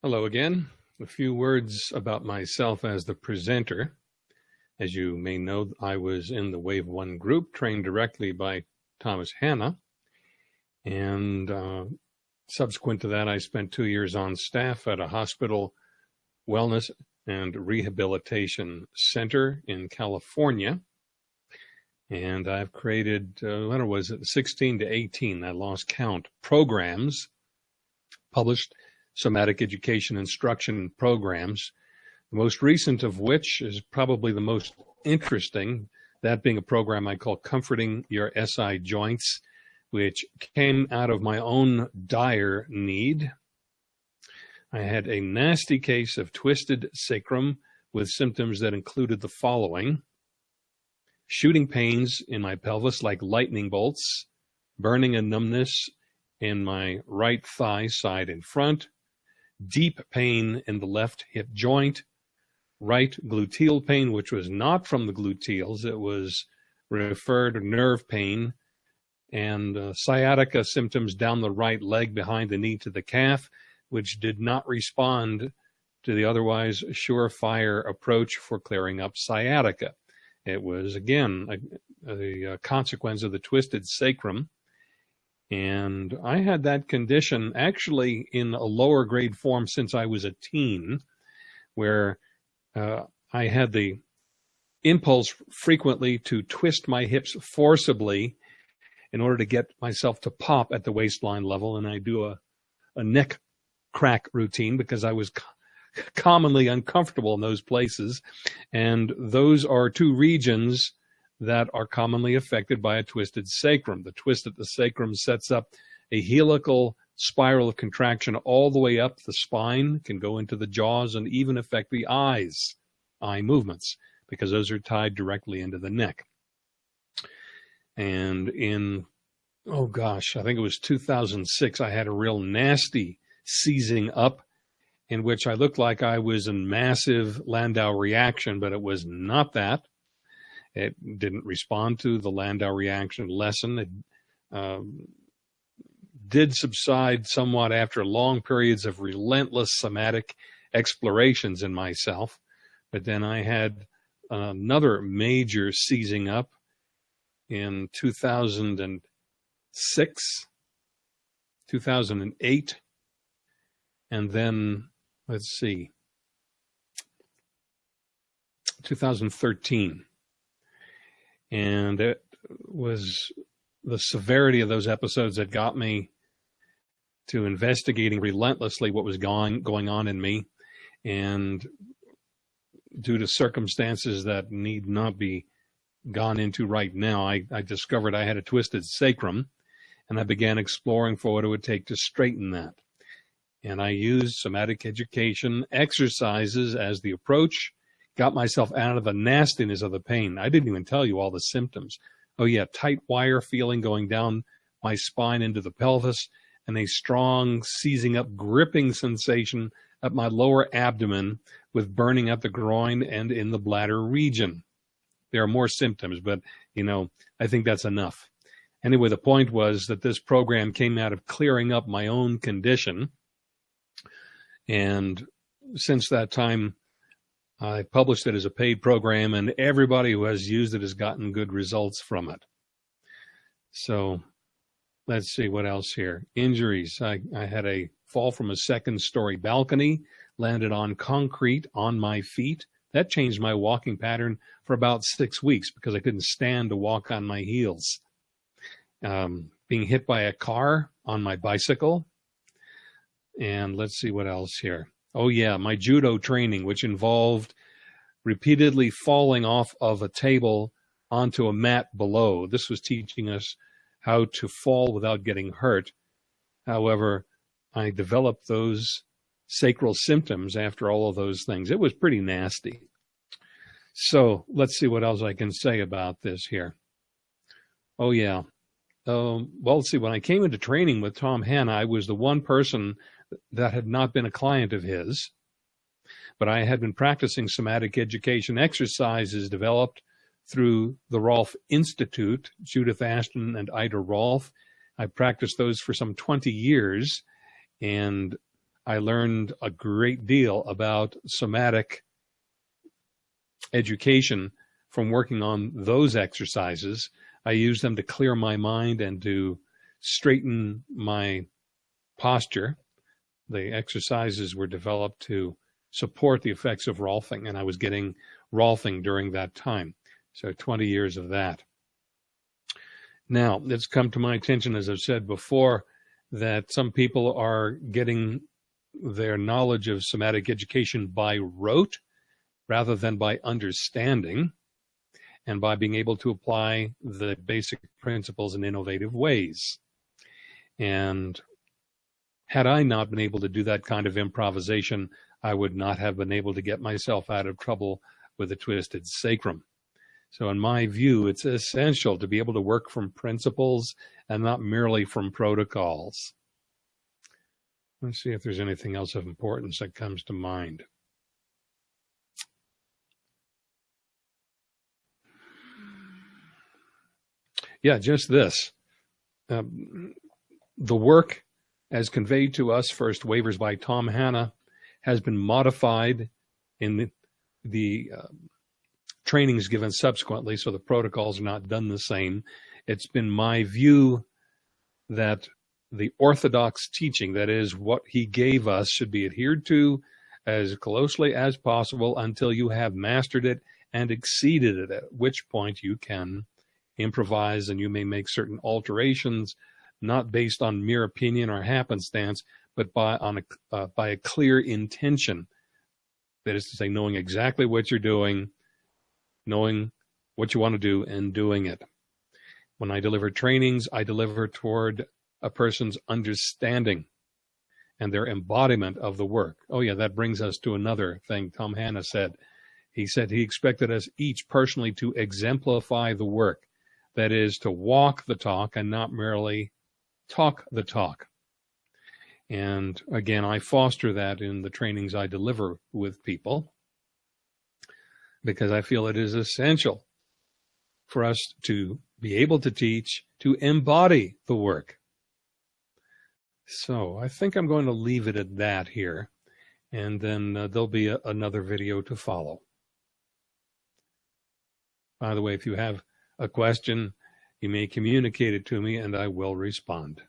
Hello again. A few words about myself as the presenter. As you may know, I was in the Wave 1 group trained directly by Thomas Hanna. And uh, subsequent to that, I spent two years on staff at a hospital wellness and rehabilitation center in California. And I've created, uh, what was it, 16 to 18, I lost count, programs published somatic education instruction programs, the most recent of which is probably the most interesting, that being a program I call Comforting Your SI Joints, which came out of my own dire need. I had a nasty case of twisted sacrum with symptoms that included the following shooting pains in my pelvis like lightning bolts, burning and numbness in my right thigh side and front, deep pain in the left hip joint, right gluteal pain, which was not from the gluteals, it was referred nerve pain, and uh, sciatica symptoms down the right leg behind the knee to the calf, which did not respond to the otherwise surefire approach for clearing up sciatica. It was, again, a, a, a consequence of the twisted sacrum and I had that condition actually in a lower grade form since I was a teen, where uh, I had the impulse frequently to twist my hips forcibly in order to get myself to pop at the waistline level. And I do a, a neck crack routine because I was commonly uncomfortable in those places. And those are two regions that are commonly affected by a twisted sacrum. The twist at the sacrum sets up a helical spiral of contraction all the way up the spine, can go into the jaws and even affect the eyes, eye movements, because those are tied directly into the neck. And in, oh gosh, I think it was 2006, I had a real nasty seizing up in which I looked like I was in massive Landau reaction, but it was not that. It didn't respond to the Landau reaction lesson. It um, did subside somewhat after long periods of relentless somatic explorations in myself. But then I had another major seizing up in 2006, 2008, and then let's see, 2013. And it was the severity of those episodes that got me to investigating relentlessly what was going going on in me. And due to circumstances that need not be gone into right now I, I discovered i had a twisted sacrum and i began exploring for what it would take to straighten that. And i used somatic education exercises as the approach got myself out of the nastiness of the pain. I didn't even tell you all the symptoms. Oh yeah, tight wire feeling going down my spine into the pelvis and a strong seizing up gripping sensation at my lower abdomen with burning at the groin and in the bladder region. There are more symptoms, but you know, I think that's enough. Anyway, the point was that this program came out of clearing up my own condition. And since that time, I published it as a paid program, and everybody who has used it has gotten good results from it. So let's see what else here. Injuries. I, I had a fall from a second story balcony, landed on concrete on my feet. That changed my walking pattern for about six weeks because I couldn't stand to walk on my heels. Um, being hit by a car on my bicycle. And let's see what else here. Oh yeah, my judo training, which involved repeatedly falling off of a table onto a mat below. This was teaching us how to fall without getting hurt. However, I developed those sacral symptoms after all of those things. It was pretty nasty. So let's see what else I can say about this here. Oh yeah. Um, well, see. When I came into training with Tom Hanna, I was the one person that had not been a client of his, but I had been practicing somatic education exercises developed through the Rolf Institute, Judith Aston and Ida Rolf. I practiced those for some 20 years, and I learned a great deal about somatic education from working on those exercises. I use them to clear my mind and to straighten my posture. The exercises were developed to support the effects of Rolfing, and I was getting Rolfing during that time. So 20 years of that. Now, it's come to my attention, as I've said before, that some people are getting their knowledge of somatic education by rote rather than by understanding and by being able to apply the basic principles in innovative ways. And had I not been able to do that kind of improvisation, I would not have been able to get myself out of trouble with a twisted sacrum. So in my view, it's essential to be able to work from principles and not merely from protocols. Let's see if there's anything else of importance that comes to mind. Yeah, just this. Um, the work as conveyed to us, first wavers by Tom Hanna, has been modified in the, the uh, trainings given subsequently, so the protocols are not done the same. It's been my view that the orthodox teaching, that is what he gave us, should be adhered to as closely as possible until you have mastered it and exceeded it, at which point you can improvise and you may make certain alterations, not based on mere opinion or happenstance, but by on a uh, by a clear intention. That is to say, knowing exactly what you're doing, knowing what you want to do, and doing it. When I deliver trainings, I deliver toward a person's understanding and their embodiment of the work. Oh yeah, that brings us to another thing Tom Hanna said. He said he expected us each personally to exemplify the work. That is to walk the talk and not merely talk the talk. And again, I foster that in the trainings I deliver with people because I feel it is essential for us to be able to teach, to embody the work. So I think I'm going to leave it at that here, and then uh, there'll be a, another video to follow. By the way, if you have a question, you may communicate it to me and I will respond.